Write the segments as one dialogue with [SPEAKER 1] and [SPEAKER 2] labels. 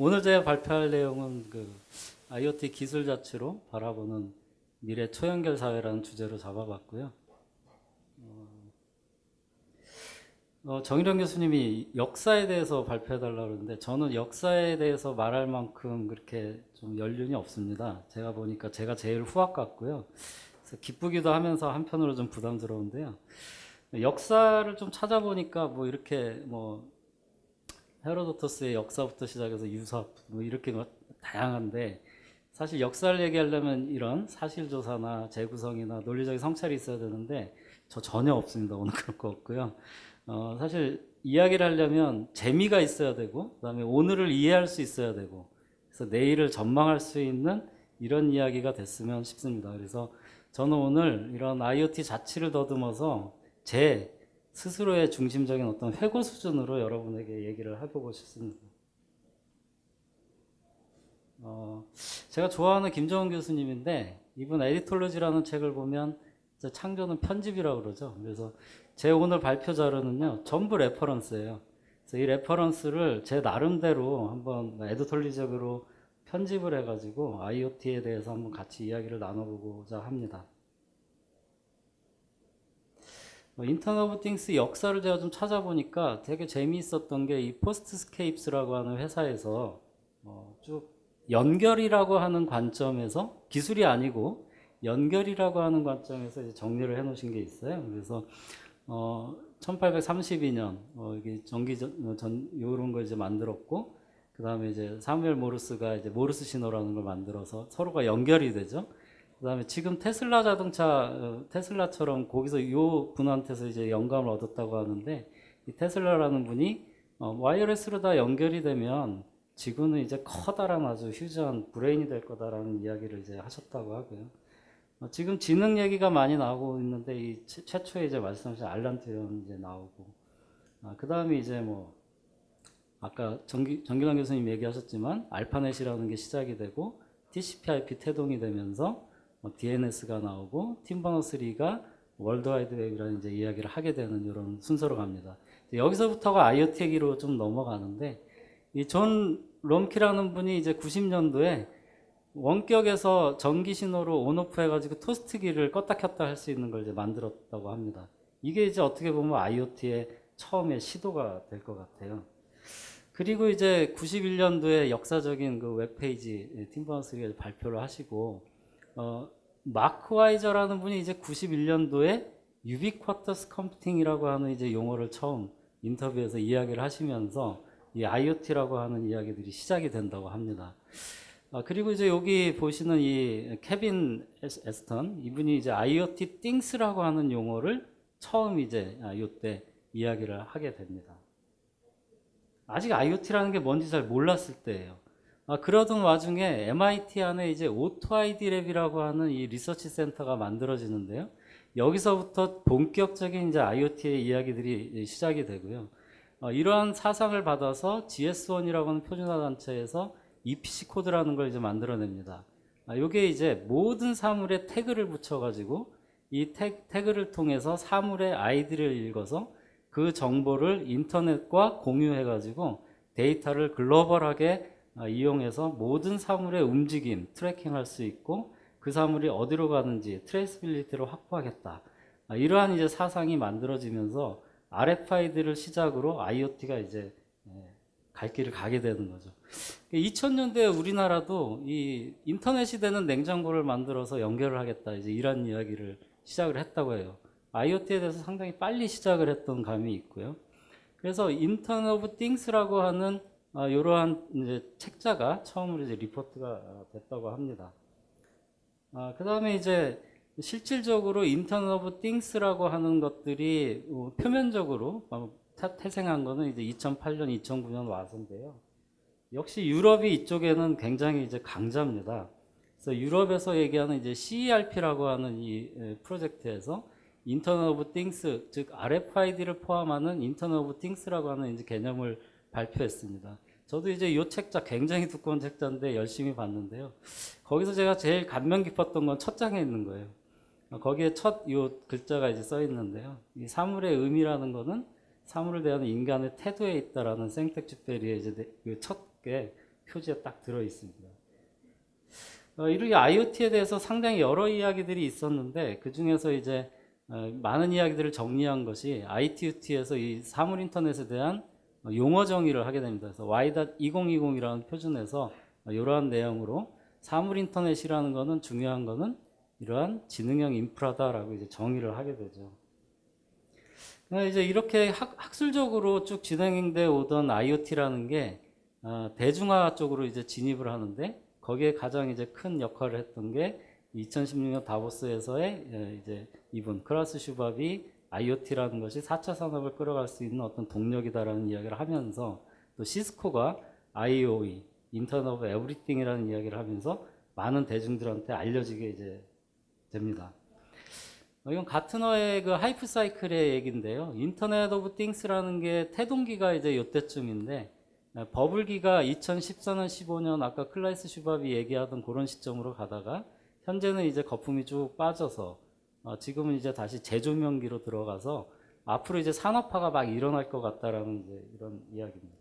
[SPEAKER 1] 오늘 제가 발표할 내용은 그 IoT 기술 자치로 바라보는 미래 초연결 사회라는 주제로 잡아봤고요. 어, 정일영 교수님이 역사에 대해서 발표해달라고 그러는데 저는 역사에 대해서 말할 만큼 그렇게 좀 연륜이 없습니다. 제가 보니까 제가 제일 후학 같고요. 기쁘기도 하면서 한편으로 좀 부담스러운데요. 역사를 좀 찾아보니까 뭐 이렇게 뭐 헤로도토스의 역사부터 시작해서 유사 뭐 이렇게 뭐 다양한데 사실 역사를 얘기하려면 이런 사실조사나 재구성이나 논리적인 성찰이 있어야 되는데 저 전혀 없습니다. 오늘 그럴 거 없고요. 어, 사실 이야기를 하려면 재미가 있어야 되고 그다음에 오늘을 이해할 수 있어야 되고 그래서 내일을 전망할 수 있는 이런 이야기가 됐으면 싶습니다. 그래서 저는 오늘 이런 IoT 자치를 더듬어서 제 스스로의 중심적인 어떤 회고 수준으로 여러분에게 얘기를 해보고 싶습니다. 어, 제가 좋아하는 김정운 교수님인데 이분 에디톨로지라는 책을 보면 창조는 편집이라고 그러죠. 그래서 제 오늘 발표 자료는요 전부 reference예요. 그래서 이 reference를 제 나름대로 한번 에디톨로지적으로 편집을 해가지고 IoT에 대해서 한번 같이 이야기를 나눠보고자 합니다. 뭐 Internet of Things 역사를 제가 좀 찾아보니까 되게 재미있었던 게 이 Postscapes라고 하는 회사에서 어, 쭉 연결이라고 하는 관점에서 기술이 아니고 연결이라고 하는 관점에서 이제 정리를 해 놓으신 게 있어요. 그래서 어, 1832년 어, 이게 전기 전, 전 요런 걸 이제 만들었고 그 다음에 이제 사무엘 모르스가 이제 모르스 신호라는 걸 만들어서 서로가 연결이 되죠. 그 다음에 지금 테슬라 자동차, 어, 테슬라처럼 거기서 요 분한테서 이제 영감을 얻었다고 하는데 이 테슬라라는 분이 어, 와이어레스로 다 연결이 되면 지구는 이제 커다란 아주 휴지한 브레인이 될 거다라는 이야기를 이제 하셨다고 하고요. 어, 지금 지능 얘기가 많이 나오고 있는데 이 최, 최초에 이제 말씀하신 알란 튜런 이제 나오고 아, 그 다음에 이제 뭐 아까 정기, 정기란 교수님 얘기하셨지만 알파넷이라는 게 시작이 되고 TCP/IP 태동이 되면서 뭐 DNS가 나오고 팀 버너스 리가 월드와이드 웹이라는 이제 이야기를 하게 되는 이런 순서로 갑니다. 여기서부터가 IoT 얘기로 좀 넘어가는데 이 존 롬키라는 분이 이제 90년도에 원격에서 전기 신호로 on-off 해가지고 토스트기를 껐다 켰다 할 수 있는 걸 이제 만들었다고 합니다. 이게 이제 어떻게 보면 IoT의 처음의 시도가 될 것 같아요. 그리고 이제 91년도에 역사적인 그 웹페이지 팀 버너스가 발표를 하시고 어, 마크 와이저라는 분이 이제 91년도에 유비쿼터스 컴퓨팅이라고 하는 이제 용어를 처음 인터뷰에서 이야기를 하시면서 이 IoT라고 하는 이야기들이 시작이 된다고 합니다. 아, 그리고 이제 여기 보시는 이 케빈 애쉬턴 이분이 이제 IoT 띵스라고 하는 용어를 처음 이제 아, 요때 이야기를 하게 됩니다. 아직 IoT라는 게 뭔지 잘 몰랐을 때예요. 아, 그러던 와중에 MIT 안에 이제 Auto-ID Lab이라고 하는 이 리서치 센터가 만들어지는데요. 여기서부터 본격적인 이제 IoT의 이야기들이 시작이 되고요. 어, 이러한 사상을 받아서 GS1이라고 하는 표준화 단체에서 EPC 코드라는 걸 이제 만들어냅니다. 아, 이게 이제 모든 사물에 태그를 붙여가지고 이 태, 태그를 통해서 사물의 아이디를 읽어서 그 정보를 인터넷과 공유해가지고 데이터를 글로벌하게 아, 이용해서 모든 사물의 움직임 tracking할 수 있고 그 사물이 어디로 가는지 traceability를 확보하겠다. 아, 이러한 이제 사상이 만들어지면서 RFID를 시작으로 IoT가 이제 예, 갈 길을 가게 되는 거죠. 2000년대 우리나라도 이 인터넷이 되는 냉장고를 만들어서 연결을 하겠다. 이제 이런 이야기를 시작을 했다고 해요. IoT에 대해서 상당히 빨리 시작을 했던 감이 있고요. 그래서 Internet of Things라고 하는 아, 이러한 이제 책자가 처음으로 이제 리포트가 됐다고 합니다. 아, 그 다음에 이제 실질적으로 Internet of Things라고 하는 것들이 어, 표면적으로 태생한 거는 이제 2008년, 2009년 와서인데요. 역시 유럽이 이쪽에는 굉장히 이제 강자입니다. 그래서 유럽에서 얘기하는 이제 CERP라고 하는 이 프로젝트에서 Internet of Things, 즉 RFID를 포함하는 Internet of Things라고 하는 이제 개념을 발표했습니다. 저도 이제 이 책자 굉장히 두꺼운 책자인데 열심히 봤는데요. 거기서 제가 제일 감명 깊었던 건 첫 장에 있는 거예요. 거기에 첫 이 글자가 이제 써 있는데요. 이 사물의 의미라는 거는 사물을 대하는 인간의 태도에 있다라는 생텍쥐페리의 이제 그 첫게 표지에 딱 들어 있습니다. 어, 이렇게 IoT에 대해서 상당히 여러 이야기들이 있었는데 그 중에서 이제 어, 많은 이야기들을 정리한 것이 ITUT에서 이 사물 인터넷에 대한 어, 용어 정의를 하게 됩니다. 그래서 Y.2020이라는 표준에서 어, 이러한 내용으로 사물 인터넷이라는 것은 중요한 것은 이러한 지능형 인프라다라고 이제 정의를 하게 되죠. 그러니까 이제 이렇게 학, 학술적으로 쭉 진행돼 오던 IoT라는 게 어, 대중화 쪽으로 이제 진입을 하는데 거기에 가장 이제 큰 역할을 했던 게 2016년 다보스에서의 예, 이제 이분 클라우스 슈밥이 IoT라는 것이 4차 산업을 끌어갈 수 있는 어떤 동력이다라는 이야기를 하면서 또 시스코가 IOE Internet of Everything이라는 이야기를 하면서 많은 대중들한테 알려지게 이제 됩니다. 어, 이건 가트너의 그 hype cycle의 얘기인데요. Internet of Things라는 게 태동기가 이제 요때쯤인데 어, 버블기가 2014년 15년 아까 클라우스 슈밥이 얘기하던 그런 시점으로 가다가 현재는 이제 거품이 쭉 빠져서 어, 지금은 이제 다시 재조명기로 들어가서 앞으로 이제 산업화가 막 일어날 것 같다라는 이제 이런 이야기입니다.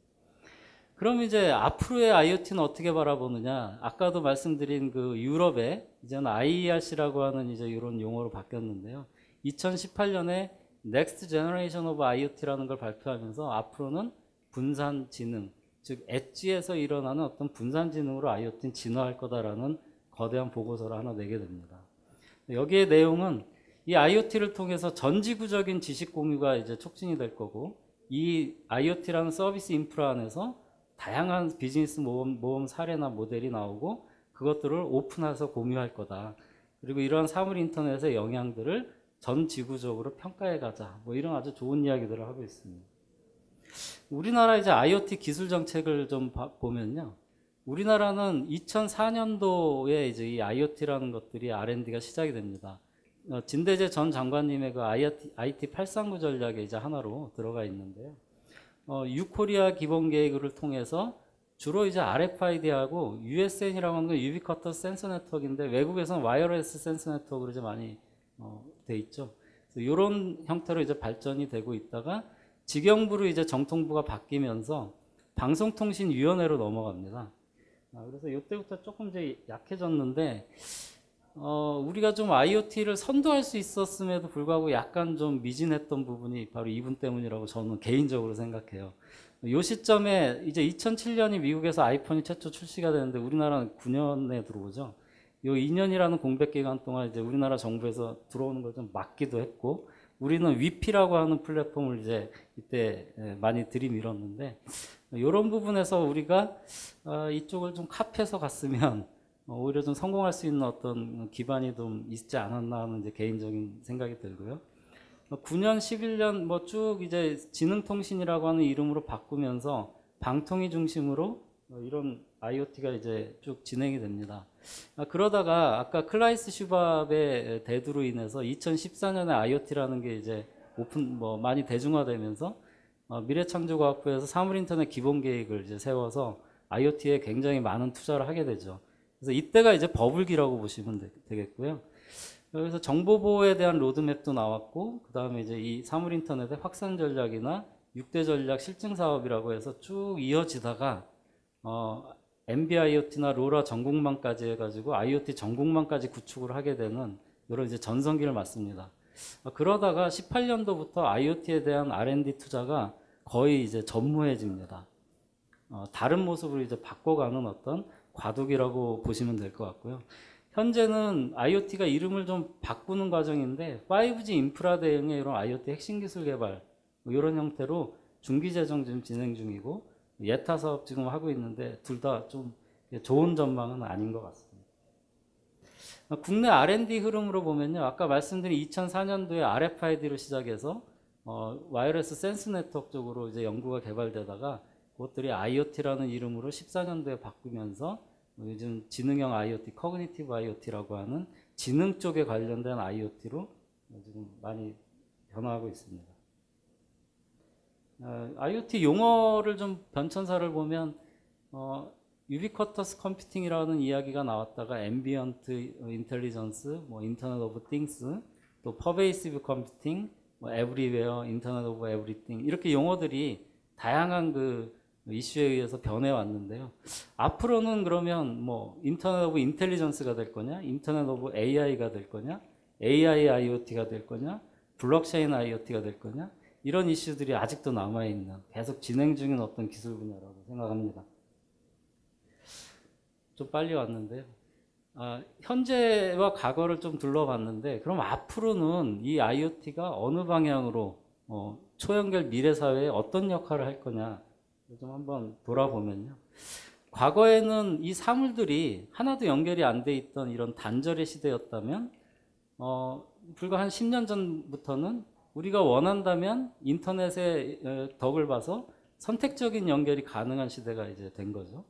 [SPEAKER 1] 그럼 이제 앞으로의 IoT는 어떻게 바라보느냐? 아까도 말씀드린 그 유럽의 이제는 IERC라고 하는 이제 이런 용어로 바뀌었는데요. 2018년에 Next Generation of IoT라는 걸 발표하면서 앞으로는 분산 지능, 즉 엣지에서 일어나는 어떤 분산 지능으로 IoT는 진화할 거다라는 거대한 보고서를 하나 내게 됩니다. 여기에 내용은 이 IoT를 통해서 전 지구적인 지식 공유가 이제 촉진이 될 거고 이 IoT라는 서비스 인프라 안에서 다양한 비즈니스 모험, 모험 사례나 모델이 나오고 그것들을 오픈해서 공유할 거다. 그리고 이러한 사물 인터넷의 영향들을 전 지구적으로 평가해 가자. 뭐 이런 아주 좋은 이야기들을 하고 있습니다. 우리나라 이제 IoT 기술 정책을 좀 봐- 보면요. 우리나라는 2004년도에 이제 이 IoT라는 것들이 R&D가 시작이 됩니다. 어, 진대제 전 장관님의 그 IoT, IT 839 전략에 이제 하나로 들어가 있는데요. 어, u-Korea 기본 계획을 통해서 주로 이제 RFID하고 USN이라고 하는 건 ubiquitous sensor network인데 외국에서는 wireless sensor network로 이제 많이 어, 돼 있죠. 이런 형태로 이제 발전이 되고 있다가 직영부로 이제 정통부가 바뀌면서 방송통신위원회로 넘어갑니다. 아, 그래서 이때부터 조금 이제 약해졌는데 어, 우리가 좀 IoT를 선도할 수 있었음에도 불구하고 약간 좀 미진했던 부분이 바로 이분 때문이라고 저는 개인적으로 생각해요. 이 시점에 이제 2007년이 미국에서 아이폰이 최초 출시가 되는데 우리나라는 9년에 들어오죠. 요 2년이라는 공백 기간 동안 이제 우리나라 정부에서 들어오는 걸 좀 막기도 했고 우리는 위피라고 하는 플랫폼을 이제 이때 예, 많이 들이밀었는데 이런 부분에서 우리가 어, 이쪽을 좀 카피해서 갔으면 어, 오히려 좀 성공할 수 있는 어떤 기반이 좀 있지 않았나 하는 이제 개인적인 생각이 들고요. 9년, 11년 뭐 쭉 이제 지능통신이라고 하는 이름으로 바꾸면서 방통위 중심으로 어, 이런 IoT가 이제 쭉 진행이 됩니다. 아, 그러다가 아까 클라우스 슈밥의 대두로 인해서 2014년에 IoT라는 게 이제 오픈 뭐 많이 대중화되면서 어, 미래창조과학부에서 사물인터넷 기본 계획을 이제 세워서 IoT에 굉장히 많은 투자를 하게 되죠. 그래서 이때가 이제 버블기라고 보시면 되, 되겠고요. 그래서 정보 보호에 대한 로드맵도 나왔고 그 다음에 이제 이 사물 인터넷의 확산 전략이나 6대 전략 실증 사업이라고 해서 쭉 이어지다가 어, MBIoT나 로라 전국망까지 해가지고 IoT 전국망까지 구축을 하게 되는 이런 이제 전성기를 맞습니다. 어, 그러다가 18년도부터 IoT에 대한 R&D 투자가 거의 이제 전무해집니다. 어, 다른 모습으로 이제 바꿔가는 어떤 과도기라고 보시면 될 것 같고요. 현재는 IoT가 이름을 좀 바꾸는 과정인데 5G 인프라 대응의 이런 IoT 핵심 기술 개발 뭐 이런 형태로 중기 재정 지금 진행 중이고 예타 사업 지금 하고 있는데 둘 다 좀 좋은 전망은 아닌 것 같습니다. 국내 R&D 흐름으로 보면요. 아까 말씀드린 2004년도에 RFID로 시작해서 어, wireless sensor network 쪽으로 이제 연구가 개발되다가 그것들이 IoT라는 이름으로 14년도에 바꾸면서 요즘 지능형 IoT, cognitive IoT라고 하는 지능 쪽에 관련된 IoT로 지금 많이 변화하고 있습니다. 어, IoT 용어를 좀 변천사를 보면 어, ubiquitous computing이라는 이야기가 나왔다가 ambient intelligence, 뭐 Internet of Things, 또 pervasive computing, 뭐 everyware, Internet of Everything 이렇게 용어들이 다양한 그 이슈에 의해서 변해 왔는데요. 앞으로는 그러면 뭐 Internet of Intelligence가 될 거냐, Internet of AI가 될 거냐, AI IoT가 될 거냐, 블록체인 IoT가 될 거냐 이런 이슈들이 아직도 남아 있는 계속 진행 중인 어떤 기술 분야라고 생각합니다. 좀 빨리 왔는데요. 아, 현재와 과거를 좀 둘러봤는데 그럼 앞으로는 이 IoT가 어느 방향으로 어, 초연결 미래 사회에 어떤 역할을 할 거냐 좀 한번 돌아보면요. 과거에는 이 사물들이 하나도 연결이 안 돼 있던 이런 단절의 시대였다면 어, 불과 한 10년 전부터는 우리가 원한다면 인터넷의 어, 덕을 봐서 선택적인 연결이 가능한 시대가 이제 된 거죠.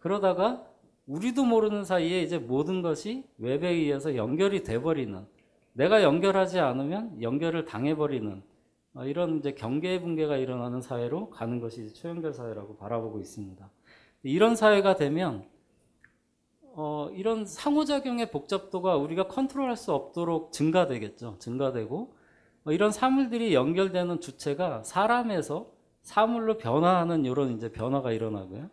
[SPEAKER 1] 그러다가 우리도 모르는 사이에 이제 모든 것이 웹에 의해서 연결이 돼버리는 내가 연결하지 않으면 연결을 당해버리는 어, 이런 이제 경계 붕괴가 일어나는 사회로 가는 것이 초연결 사회라고 바라보고 있습니다. 이런 사회가 되면 어, 이런 상호작용의 복잡도가 우리가 컨트롤할 수 없도록 증가되겠죠. 증가되고 어, 이런 사물들이 연결되는 주체가 사람에서 사물로 변화하는 이런 이제 변화가 일어나고요.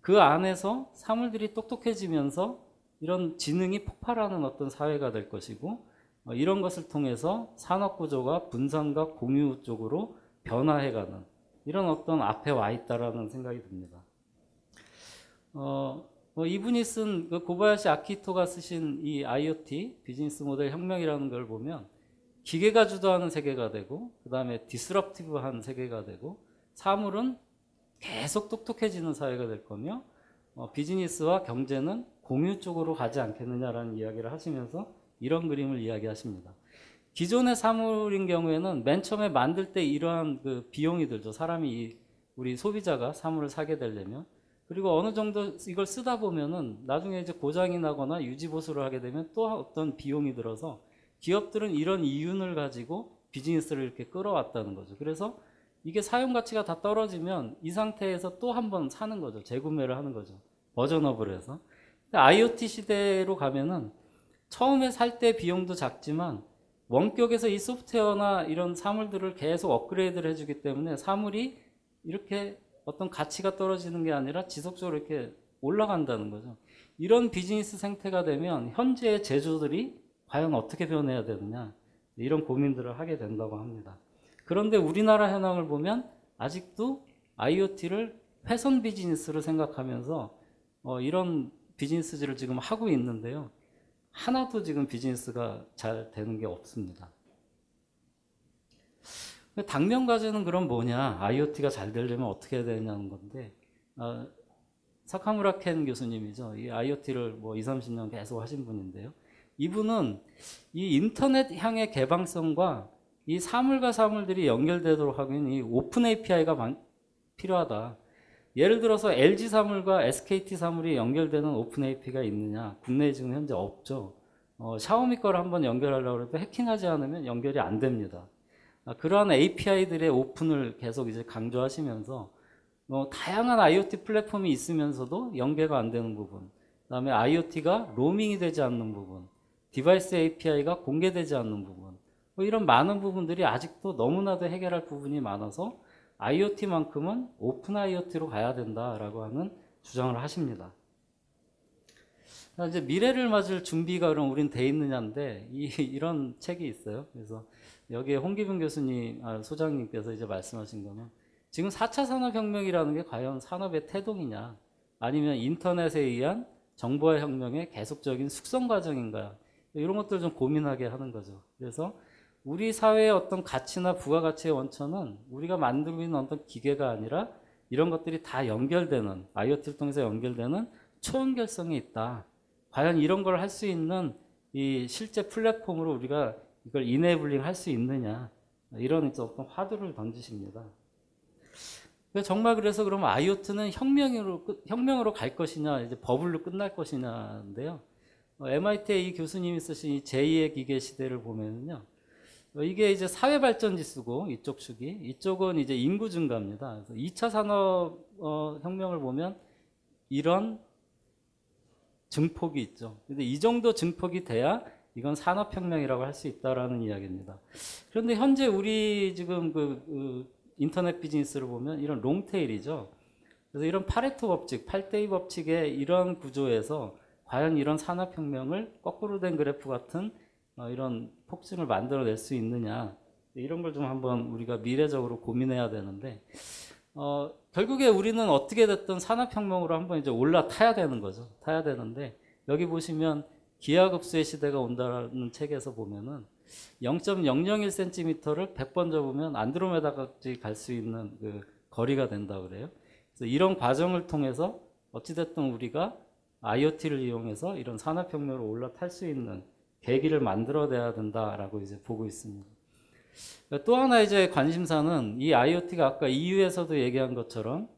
[SPEAKER 1] 그 안에서 사물들이 똑똑해지면서 이런 지능이 폭발하는 어떤 사회가 될 것이고 어, 이런 것을 통해서 산업 구조가 분산과 공유 쪽으로 변화해가는 이런 어떤 앞에 와 있다라는 생각이 듭니다. 어, 뭐 이분이 쓴 그 고바야시 아키토가 쓰신 이 IoT 비즈니스 모델 혁명이라는 걸 보면 기계가 주도하는 세계가 되고 그 다음에 disruptive한 세계가 되고 사물은 계속 똑똑해지는 사회가 될 거며 어, 비즈니스와 경제는 공유 쪽으로 가지 않겠느냐라는 이야기를 하시면서 이런 그림을 이야기하십니다. 기존의 사물인 경우에는 맨 처음에 만들 때 이러한 그 비용이 들죠. 사람이 이 우리 소비자가 사물을 사게 되려면 그리고 어느 정도 이걸 쓰다 보면은 나중에 이제 고장이 나거나 유지 보수를 하게 되면 또 어떤 비용이 들어서 기업들은 이런 이윤을 가지고 비즈니스를 이렇게 끌어왔다는 거죠. 그래서 이게 사용 가치가 다 떨어지면 이 상태에서 또 한 번 사는 거죠. 재구매를 하는 거죠. 버전업을 해서. IoT 시대로 가면은 처음에 살 때 비용도 작지만 원격에서 이 소프트웨어나 이런 사물들을 계속 업그레이드를 해주기 때문에 사물이 이렇게 어떤 가치가 떨어지는 게 아니라 지속적으로 이렇게 올라간다는 거죠. 이런 비즈니스 생태가 되면 현재의 제조들이 과연 어떻게 변해야 되느냐 이런 고민들을 하게 된다고 합니다. 그런데 우리나라 현황을 보면 아직도 IoT를 회선 비즈니스로 생각하면서 어, 이런 비즈니스를 지금 하고 있는데요. 하나도 지금 비즈니스가 잘 되는 게 없습니다. 당면 과제는 그럼 뭐냐? IoT가 잘 되려면 어떻게 해야 되냐는 건데, 어, 사카무라 켄 교수님이죠. 이 IoT를 뭐 2, 30년 계속 하신 분인데요. 이분은 이 인터넷 향의 개방성과 이 사물과 사물들이 연결되도록 하기는 이 open API가 필요하다. 예를 들어서 LG 사물과 SKT 사물이 연결되는 open API가 있느냐? 국내에 지금 현재 없죠. 어, 샤오미 거를 한번 연결하려고 해도 해킹하지 않으면 연결이 안 됩니다. 아, 그러한 API들의 오픈을 계속 이제 강조하시면서 뭐 다양한 IoT 플랫폼이 있으면서도 연계가 안 되는 부분, 그다음에 IoT가 로밍이 되지 않는 부분, device API가 공개되지 않는 부분, 뭐 이런 많은 부분들이 아직도 너무나도 해결할 부분이 많아서 IoT만큼은 open IoT로 가야 된다라고 하는 주장을 하십니다. 이제 미래를 맞을 준비가 그럼 우린 돼 있느냐인데 이, 이런 책이 있어요. 그래서 여기에 홍기분 교수님, 아, 소장님께서 이제 말씀하신 거는 지금 4차 산업혁명이라는 게 과연 산업의 태동이냐 아니면 인터넷에 의한 정보화 혁명의 계속적인 숙성 과정인가 이런 것들을 좀 고민하게 하는 거죠. 그래서 우리 사회의 어떤 가치나 부가가치의 원천은 우리가 만들고 있는 어떤 기계가 아니라 이런 것들이 다 연결되는 IoT를 통해서 연결되는 초연결성이 있다. 과연 이런 걸 할 수 있는 이 실제 플랫폼으로 우리가 이걸 이네블링 할 수 있느냐 이런 어떤 화두를 던지십니다. 정말 그래서 그러면 IoT는 혁명으로 혁명으로 갈 것이냐 이제 버블로 끝날 것이냐인데요. MIT의 이 교수님이 쓰신 이 제2의 기계 시대를 보면요. 이게 이제 사회 발전 지수고 이쪽 축이 이쪽은 이제 인구 증가입니다. 그래서 2차 산업 어, 혁명을 보면 이런 증폭이 있죠. 근데 이 정도 증폭이 돼야 이건 산업 혁명이라고 할 수 있다라는 이야기입니다. 그런데 현재 우리 지금 그, 그 인터넷 비즈니스를 보면 이런 롱테일이죠. 그래서 이런 파레토 법칙, 8대2 법칙의 이런 구조에서 과연 이런 산업혁명을 거꾸로 된 그래프 같은 어, 이런 폭증을 만들어낼 수 있느냐 이런 걸 좀 한번 우리가 미래적으로 고민해야 되는데 어, 결국에 우리는 어떻게 됐든 산업혁명으로 한번 이제 올라타야 되는 거죠. 타야 되는데 여기 보시면 기하급수의 시대가 온다는 책에서 보면은 0.001cm를 100번 접으면 안드로메다까지 갈 수 있는 그 거리가 된다 그래요. 그래서 이런 과정을 통해서 어찌됐든 우리가 IoT를 이용해서 이런 산업혁명으로 올라탈 수 있는 계기를 만들어내야 된다라고 이제 보고 있습니다. 또 하나 이제 관심사는 이 IoT가 아까 EU에서도 얘기한 것처럼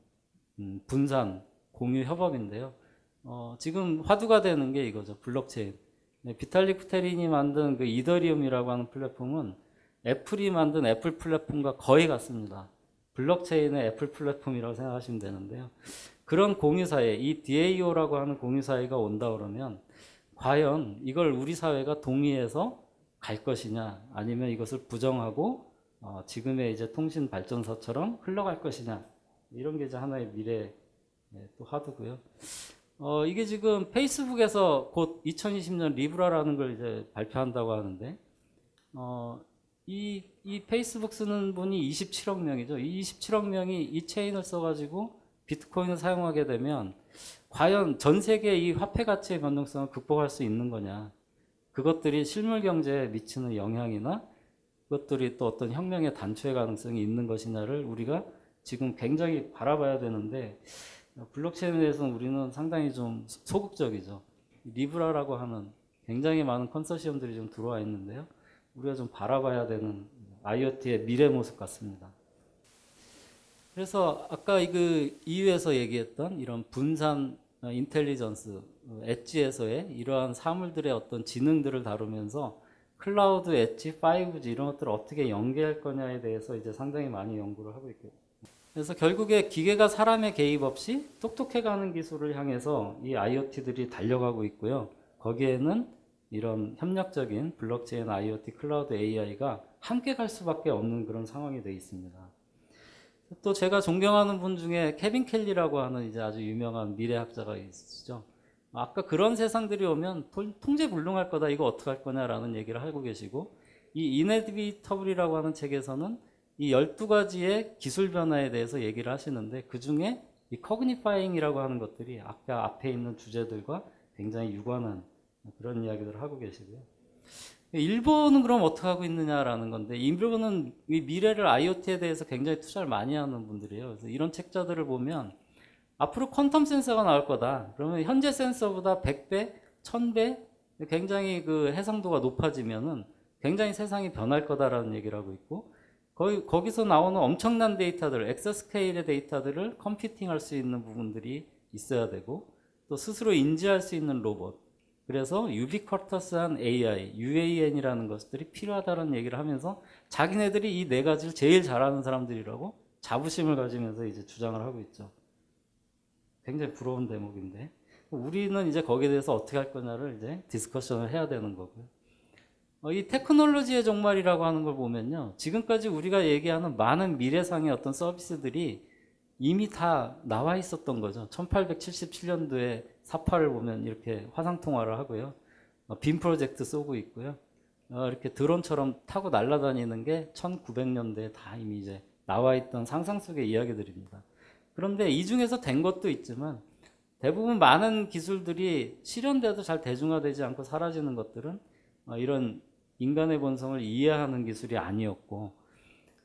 [SPEAKER 1] 음, 분산, 공유 협업인데요. 어, 지금 화두가 되는 게 이거죠. 블록체인. 네, 비탈릭 부테린이 만든 그 이더리움이라고 하는 플랫폼은 애플이 만든 애플 플랫폼과 거의 같습니다. 블록체인의 애플 플랫폼이라고 생각하시면 되는데요. 그런 공유사회, 이 DAO라고 하는 공유사회가 온다 그러면 과연 이걸 우리 사회가 동의해서 갈 것이냐 아니면 이것을 부정하고 어, 지금의 이제 통신 발전사처럼 흘러갈 것이냐 이런 게 이제 하나의 미래 예, 또 화두고요. 어, 이게 지금 페이스북에서 곧 2020년 리브라라는 걸 이제 발표한다고 하는데 어, 이, 이 페이스북 쓰는 분이 27억 명이죠. 이 27억 명이 이 체인을 써가지고 비트코인을 사용하게 되면 과연 전 세계 이 화폐 가치의 변동성을 극복할 수 있는 거냐. 그것들이 실물 경제에 미치는 영향이나 그것들이 또 어떤 혁명의 단초의 가능성이 있는 것이냐를 우리가 지금 굉장히 바라봐야 되는데 블록체인에 대해서는 우리는 상당히 좀 소극적이죠. 리브라라고 하는 굉장히 많은 컨소시엄들이 좀 들어와 있는데요. 우리가 좀 바라봐야 되는 IoT의 미래 모습 같습니다. 그래서 아까 그 EU에서 얘기했던 이런 분산 어, intelligence, 어, edge에서의 이러한 사물들의 어떤 지능들을 다루면서 클라우드, 엣지, 5G 이런 것들을 어떻게 연계할 거냐에 대해서 이제 상당히 많이 연구를 하고 있고 그래서 결국에 기계가 사람의 개입 없이 똑똑해가는 기술을 향해서 이 IoT들이 달려가고 있고요. 거기에는 이런 협력적인 블록체인, IoT, 클라우드 AI가 함께 갈 수밖에 없는 그런 상황이 되어 있습니다. 또 제가 존경하는 분 중에 케빈 켈리라고 하는 이제 아주 유명한 미래학자가 있으시죠. 아까 그런 세상들이 오면 통제불능할 거다 이거 어떡할 거냐라는 얘기를 하고 계시고 이 이네비터블이라고 하는 책에서는 이 12가지의 기술 변화에 대해서 얘기를 하시는데 그 중에 이 커그니파잉이라고 하는 것들이 아까 앞에 있는 주제들과 굉장히 유관한 그런 이야기들을 하고 계시고요. 일본은 그럼 어떻게 하고 있느냐라는 건데 일본은 이 미래를 IoT에 대해서 굉장히 투자를 많이 하는 분들이에요. 그래서 이런 책자들을 보면 앞으로 퀀텀 센서가 나올 거다. 그러면 현재 센서보다 100배, 1000배 굉장히 그 해상도가 높아지면은 굉장히 세상이 변할 거다라는 얘기를 하고 있고 거기, 거기서 나오는 엄청난 데이터들, 엑서스케일의 데이터들을 컴퓨팅할 수 있는 부분들이 있어야 되고 또 스스로 인지할 수 있는 로봇 그래서 유비쿼터스한 AI, UAN이라는 것들이 필요하다는 얘기를 하면서 자기네들이 이 네 가지를 제일 잘하는 사람들이라고 자부심을 가지면서 이제 주장을 하고 있죠. 굉장히 부러운 대목인데 우리는 이제 거기에 대해서 어떻게 할 거냐를 이제 discussion을 해야 되는 거고요. 어, 이 테크놀로지의 종말이라고 하는 걸 보면요. 지금까지 우리가 얘기하는 많은 미래상의 어떤 서비스들이 이미 다 나와 있었던 거죠. 1877년도에 삽화를 보면 이렇게 화상통화를 하고요. 어, 빔 프로젝트 쏘고 있고요. 어, 이렇게 드론처럼 타고 날아다니는 게 1900년대에 다 이미 이제 나와 있던 상상 속의 이야기들입니다. 그런데 이 중에서 된 것도 있지만 대부분 많은 기술들이 실현돼도 잘 대중화되지 않고 사라지는 것들은 어, 이런 인간의 본성을 이해하는 기술이 아니었고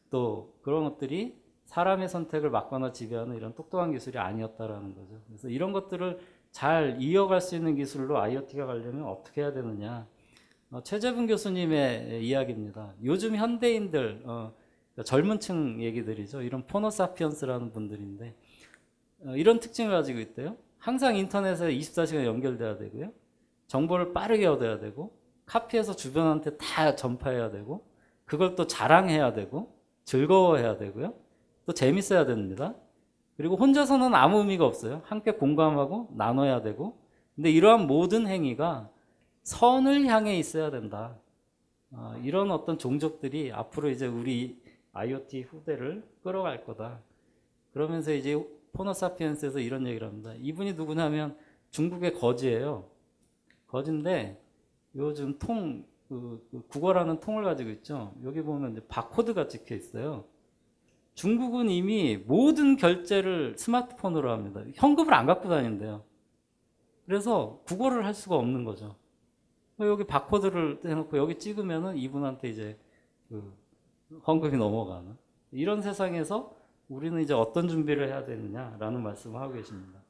[SPEAKER 1] 또 그런 것들이 사람의 선택을 막거나 지배하는 이런 똑똑한 기술이 아니었다라는 거죠. 그래서 이런 것들을 잘 이어갈 수 있는 기술로 IoT가 가려면 어떻게 해야 되느냐. 어, 최재분 교수님의 이야기입니다. 요즘 현대인들, 어, 젊은 층 얘기들이죠. 이런 포노사피언스라는 분들인데, 어, 이런 특징을 가지고 있대요. 항상 인터넷에 24시간 연결돼야 되고요. 정보를 빠르게 얻어야 되고, 카피해서 주변한테 다 전파해야 되고, 그걸 또 자랑해야 되고, 즐거워해야 되고요. 또 재밌어야 됩니다. 그리고 혼자서는 아무 의미가 없어요. 함께 공감하고 나눠야 되고. 근데 이러한 모든 행위가 선을 향해 있어야 된다. 어, 이런 어떤 종족들이 앞으로 이제 우리 IoT 후대를 끌어갈 거다. 그러면서 이제 포노사피엔스에서 이런 얘기를 합니다. 이분이 누구냐면 중국의 거지예요. 거지인데 요즘 통 그, 그 국어라는 통을 가지고 있죠. 여기 보면 이제 바코드가 찍혀 있어요. 중국은 이미 모든 결제를 스마트폰으로 합니다. 현금을 안 갖고 다닌대요. 그래서 국어를 할 수가 없는 거죠. 여기 바코드를 해놓고 여기 찍으면은 이분한테 이제 그 헌금이 넘어가는 이런 세상에서 우리는 이제 어떤 준비를 해야 되느냐라는 말씀을 하고 계십니다.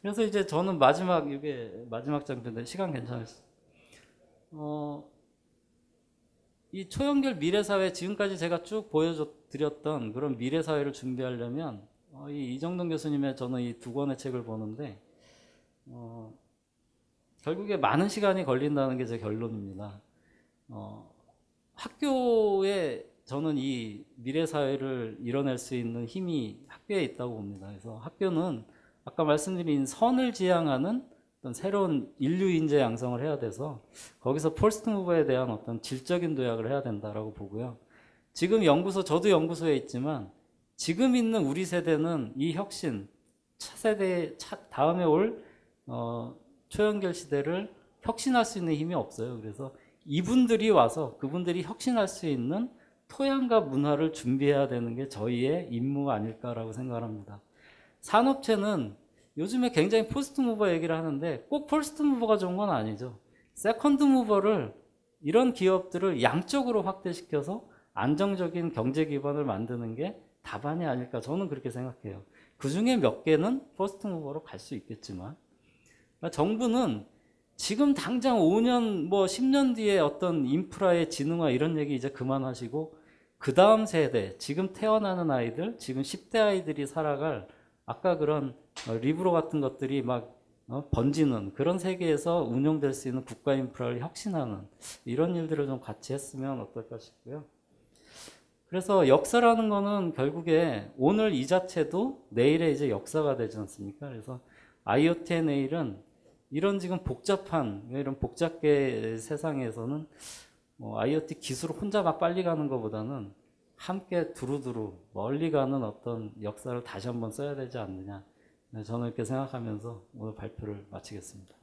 [SPEAKER 1] 그래서 이제 저는 마지막 이게 마지막 장편인데 시간 괜찮으시죠? 어, 이 초연결 미래사회 지금까지 제가 쭉 보여 드렸던 그런 미래 사회를 준비하려면 어, 이 이정동 교수님의 저는 이 두 권의 책을 보는데 어, 결국에 많은 시간이 걸린다는 게 제 결론입니다. 어, 학교에 저는 이 미래 사회를 이뤄낼 수 있는 힘이 학교에 있다고 봅니다. 그래서 학교는 아까 말씀드린 선을 지향하는 어떤 새로운 인류 인재 양성을 해야 돼서 거기서 폴스트 무버에 대한 어떤 질적인 도약을 해야 된다라고 보고요. 지금 연구소 저도 연구소에 있지만 지금 있는 우리 세대는 이 혁신 차세대 차, 다음에 올 어, 초연결 시대를 혁신할 수 있는 힘이 없어요. 그래서 이분들이 와서 그분들이 혁신할 수 있는 토양과 문화를 준비해야 되는 게 저희의 임무 아닐까라고 생각합니다. 산업체는 요즘에 굉장히 first mover 얘기를 하는데 꼭 first mover가 좋은 건 아니죠. second mover를 이런 기업들을 양적으로 확대시켜서 안정적인 경제 기반을 만드는 게 답안이 아닐까 저는 그렇게 생각해요. 그 중에 몇 개는 first mover로 갈 수 있겠지만 그러니까 정부는 지금 당장 5년 뭐 10년 뒤에 어떤 인프라의 지능화 이런 얘기 이제 그만하시고 그 다음 세대 지금 태어나는 아이들 지금 10대 아이들이 살아갈 아까 그런 어, 리브로 같은 것들이 막 어, 번지는 그런 세계에서 운영될 수 있는 국가 인프라를 혁신하는 이런 일들을 좀 같이 했으면 어떨까 싶고요. 그래서 역사라는 거는 결국에 오늘 이 자체도 내일의 이제 역사가 되지 않습니까? 그래서 IoT의 내일은 이런 지금 복잡한 이런 복잡계 세상에서는 뭐 IoT 기술 혼자 막 빨리 가는 것보다는 함께 두루두루 멀리 가는 어떤 역사를 다시 한번 써야 되지 않느냐. 저는 이렇게 생각하면서 오늘 발표를 마치겠습니다.